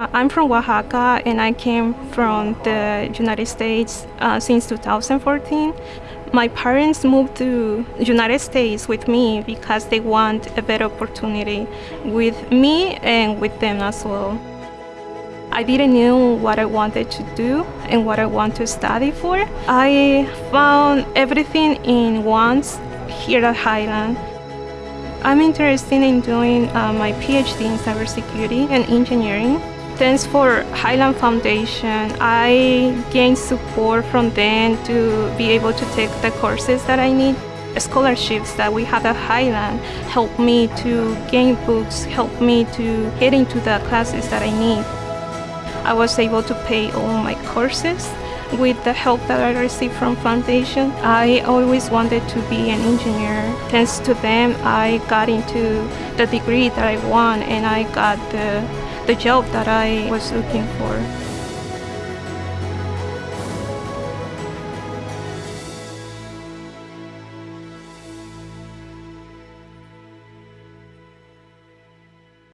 I'm from Oaxaca and I came from the United States uh, since 2014. My parents moved to United States with me because they want a better opportunity with me and with them as well. I didn't know what I wanted to do and what I want to study for. I found everything in once here at Highland. I'm interested in doing uh, my PhD in cybersecurity and engineering. Thanks for Highland Foundation, I gained support from them to be able to take the courses that I need. Scholarships that we have at Highland help me to gain books, help me to get into the classes that I need. I was able to pay all my courses with the help that I received from Foundation. I always wanted to be an engineer. Thanks to them, I got into the degree that I want and I got the, the job that I was looking for.